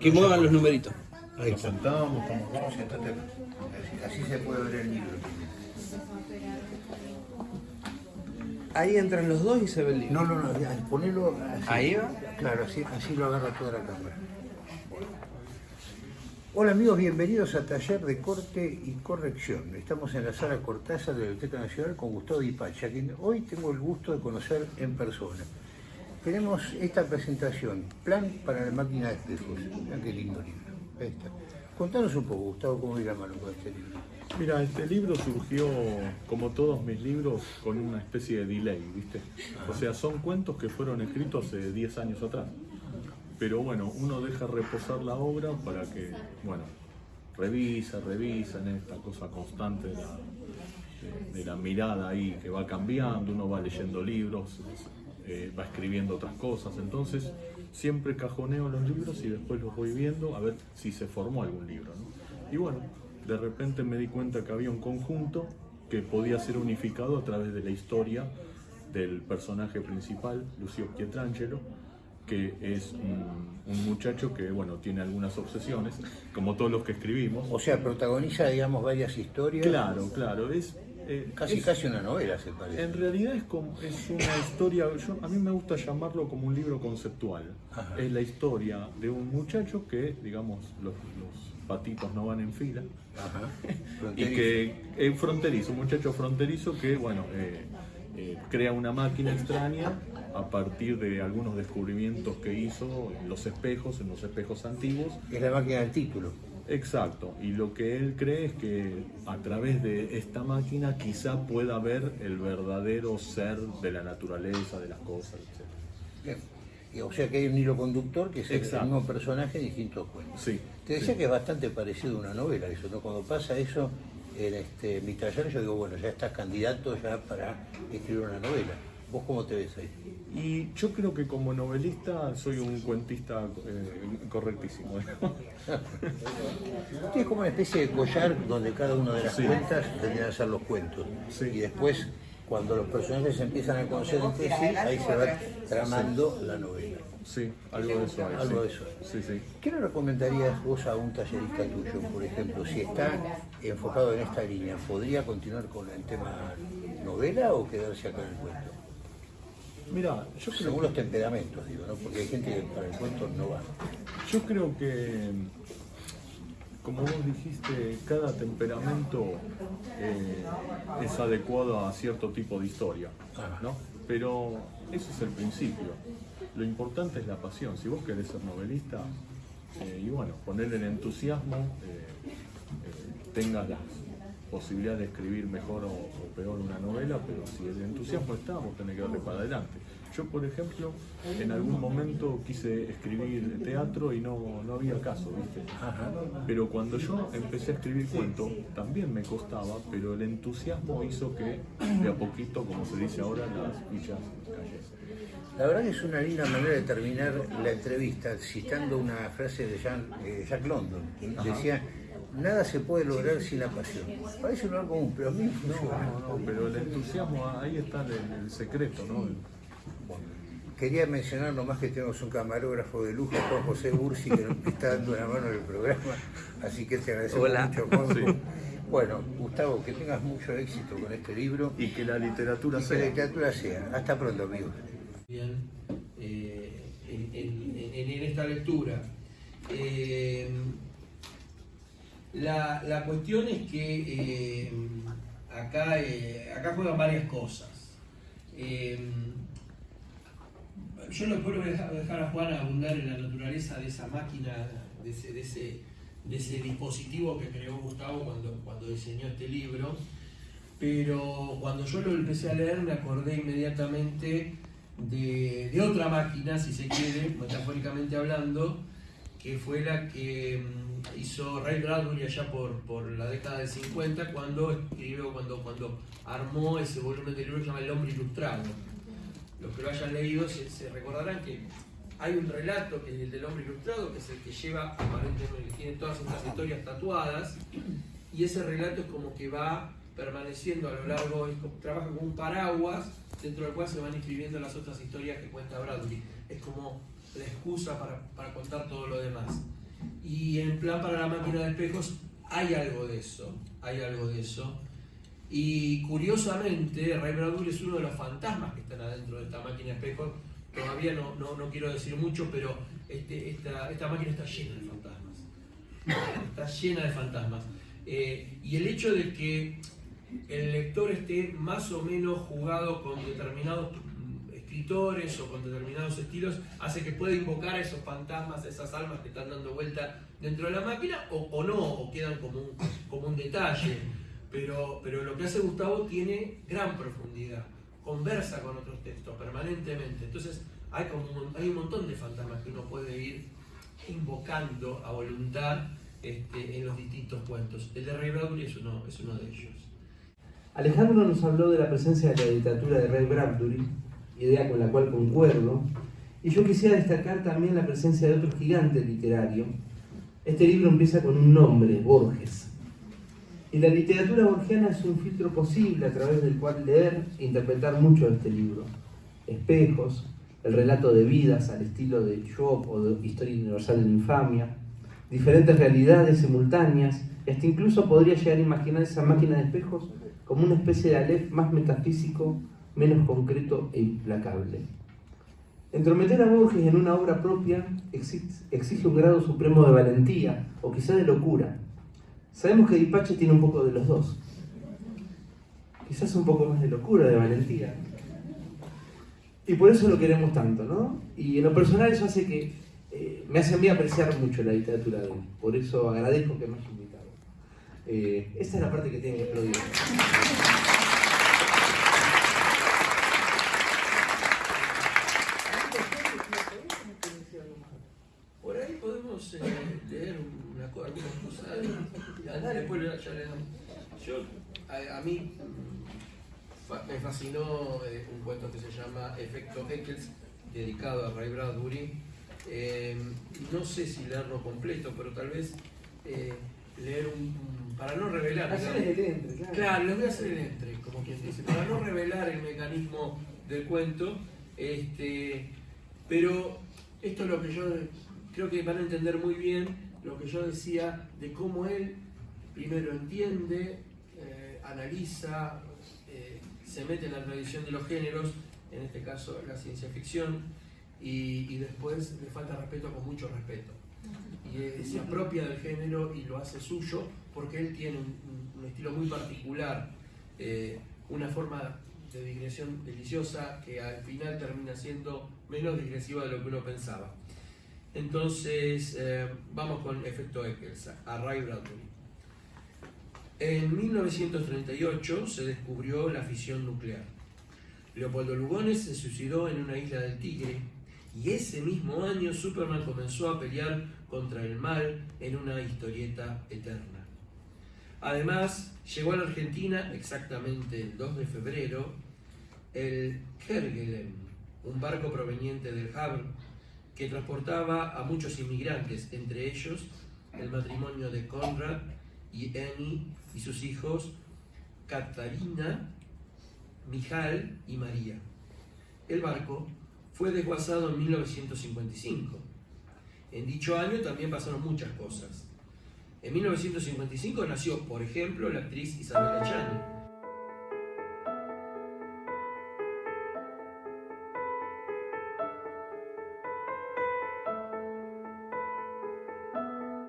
Que muevan los numeritos. Ahí sentamos, como vamos, sentate. Así, así se puede ver el libro. Ahí entran los dos y se ve el libro. No, no, no, ya, ponelo así. Ahí va. Claro, así, así lo agarra toda la cámara. Hola amigos, bienvenidos a Taller de Corte y Corrección. Estamos en la sala Cortázar de la Biblioteca Nacional con Gustavo Dipacha, quien hoy tengo el gusto de conocer en persona. Tenemos esta presentación, Plan para la máquina de espejos. Vean qué lindo libro. Ahí está. Contanos un poco, Gustavo, cómo ir la con este libro. Mira, este libro surgió, como todos mis libros, con una especie de delay, ¿viste? O sea, son cuentos que fueron escritos hace 10 años atrás. Pero bueno, uno deja reposar la obra para que, bueno, revisa, revisa en esta cosa constante de la, de la mirada ahí que va cambiando, uno va leyendo libros, eh, va escribiendo otras cosas, entonces siempre cajoneo los libros y después los voy viendo a ver si se formó algún libro. Y bueno, de repente me di cuenta que había un conjunto que podía ser unificado a través de la historia del personaje principal, Lucio Pietrangelo, que es un, un muchacho que bueno tiene algunas obsesiones, como todos los que escribimos. O sea, protagoniza, digamos, varias historias. Claro, claro, es... eh, Casi, es- casi una novela, se parece. en realidad es, como, es una historia, yo, a mí me gusta llamarlo como un libro conceptual. Ajá. Es la historia de un muchacho que, digamos, los, los patitos no van en fila. Ajá. Y que es fronterizo, un muchacho fronterizo que, bueno, eh, eh, crea una máquina extraña a partir de algunos descubrimientos que hizo en los espejos, en los espejos antiguos. Es la máquina del título. Exacto, y lo que él cree es que a través de esta máquina quizá pueda ver el verdadero ser de la naturaleza, de las cosas, etc. Bien. Y, O sea que hay un hilo conductor que es el mismo personaje en distintos cuentos. Sí. Te decía sí. que es bastante parecido a una novela eso, ¿no? Cuando pasa eso en este, mi taller, yo digo, bueno, ya estás candidato ya para escribir una novela. ¿Vos cómo te ves ahí? Y yo creo que como novelista soy un cuentista eh, correctísimo. Usted es como una especie de collar donde cada una de las Sí. cuentas tendrían que ser los cuentos. Sí. Y después, cuando los personajes se empiezan a conocer entre sí, ahí se va tramando la novela. Sí, algo de eso hay. Algo de eso. Sí, sí. ¿Qué le recomendarías vos a un tallerista tuyo, por ejemplo, si está enfocado en esta línea? ¿Podría continuar con el tema novela o quedarse acá en el cuento? Mira, yo creo, Según los temperamentos, digo, ¿no? Porque hay gente que para el cuento no va. yo creo que, como vos dijiste, cada temperamento eh, es adecuado a cierto tipo de historia, ¿no? Pero eso es el principio. Lo importante es la pasión. Si vos querés ser novelista, eh, y bueno, poner el entusiasmo, eh, eh, tengas las posibilidades de escribir mejor o, o peor una novela, pero si el entusiasmo está, vos tenés que darle para adelante. Yo, por ejemplo, en algún momento quise escribir teatro y no, no había caso, ¿viste? Pero cuando yo empecé a escribir cuento, también me costaba, pero el entusiasmo hizo que de a poquito, como se dice ahora, las fichas cayesen. La verdad que es una linda manera de terminar la entrevista citando una frase de Jean- eh, Jack London, que decía, nada se puede lograr sin la pasión. Parece un lugar común, pero a mí No, funciona. no, no, pero el entusiasmo, ahí está el, el secreto, ¿no? Quería mencionar nomás que tenemos un camarógrafo de lujo, Juan José Ursi, que nos está dando una mano en el programa, así que te agradecemos Hola. mucho, Juan. Sí. Bueno, Gustavo, que tengas mucho éxito con este libro Y que la literatura y que la sea. literatura sea. Hasta pronto, amigos. bien, eh, en, en- en- en esta lectura. Eh, la, cuestión es que eh, acá, eh, acá juegan varias cosas. Eh, yo lo puedo dejar, dejar a Juan abundar en la naturaleza de esa máquina, de ese, de ese, de ese dispositivo que creó Gustavo cuando, cuando diseñó este libro. Pero cuando yo lo empecé a leer me acordé inmediatamente de, de otra máquina, si se quiere, metafóricamente hablando, que fue la que mm, hizo Ray Bradbury allá por, por la década del 50 cuando escribió, cuando, cuando armó ese volumen de libro que se llama El hombre ilustrado. Los que lo hayan leído se, recordarán que hay un relato que es el del hombre ilustrado, que es el que lleva aparentemente, tiene todas estas historias tatuadas, y ese relato es como que va permaneciendo a lo largo, trabaja como un paraguas dentro del cual se van escribiendo las otras historias que cuenta Bradbury. Es como la excusa para, para contar todo lo demás. Y en plan para la máquina de espejos hay algo de eso, hay algo de eso. Y curiosamente, Ray Bradbury es uno de los fantasmas que están adentro de esta máquina de espejos. Todavía no, no, no quiero decir mucho, pero este, esta, esta máquina está llena de fantasmas. Está llena de fantasmas. Eh, y el hecho de que el lector esté más o menos jugado con determinados o con determinados estilos hace que pueda invocar a esos fantasmas, esas almas que están dando vuelta dentro de la máquina o, no, o quedan como un, como un detalle. Pero, pero lo que hace Gustavo tiene gran profundidad, conversa con otros textos permanentemente. Entonces hay, como hay un montón de fantasmas que uno puede ir invocando a voluntad este, en los distintos cuentos. El de Ray Bradbury es uno, es uno de ellos. Alejandro nos habló de la presencia de la literatura de Ray Bradbury, idea con la cual concuerdo, y yo quisiera destacar también la presencia de otro gigante literario. Este libro empieza con un nombre, Borges. Y la literatura borgiana es un filtro posible a través del cual leer e interpretar mucho de este libro. Espejos, el relato de vidas al estilo de Job o de Historia Universal de la Infamia, diferentes realidades simultáneas, hasta incluso podría llegar a imaginar esa máquina de espejos como una especie de Aleph más metafísico, menos concreto e implacable. Entrometer a Borges en una obra propia exige un grado supremo de valentía, o quizá de locura. Sabemos que Dipache tiene un poco de los dos. Quizás un poco más de locura, de valentía. Y por eso lo queremos tanto, ¿no? Y en lo personal eso hace que eh, me hace a mí apreciar mucho la literatura de él. Por eso agradezco que me haya invitado. Eh, esa es la parte que tiene que explodir. Por ahí podemos eh, leer una, algunas cosas. Después ya le damos. Yo, a, a mí me fascinó eh, un cuento que se llama Efecto Eccles, dedicado a Ray Bradbury. Eh, no sé si leerlo completo, pero tal vez eh, leer un, para no revelar. Hacer el entre, claro. Claro, les voy a hacer el entre, como quien dice, para no revelar el mecanismo del cuento. Este, pero esto es lo que yo creo que van a entender muy bien lo que yo decía de cómo él primero entiende, eh, analiza, eh, se mete en la tradición de los géneros, en este caso la ciencia ficción, y, después le falta respeto con mucho respeto. Y se apropia del género y lo hace suyo porque él tiene un, un, un estilo muy particular, eh, una forma de digresión deliciosa que al final termina siendo menos digresiva de lo que uno pensaba. Entonces, eh, vamos con efecto Eccles, a Ray Bradbury. En 1938 se descubrió la fisión nuclear. Leopoldo Lugones se suicidó en una isla del Tigre y ese mismo año Superman comenzó a pelear contra el mal en una historieta eterna. Además, llegó a la Argentina exactamente el 2 de febrero el Kerguelen, un barco proveniente del Havre que transportaba a muchos inmigrantes, entre ellos el matrimonio de Conrad y Annie y sus hijos Katarina, Mijal y María. El barco fue desguazado en 1955. En dicho año también pasaron muchas cosas. En 1955 nació, por ejemplo, la actriz Isabella Chani,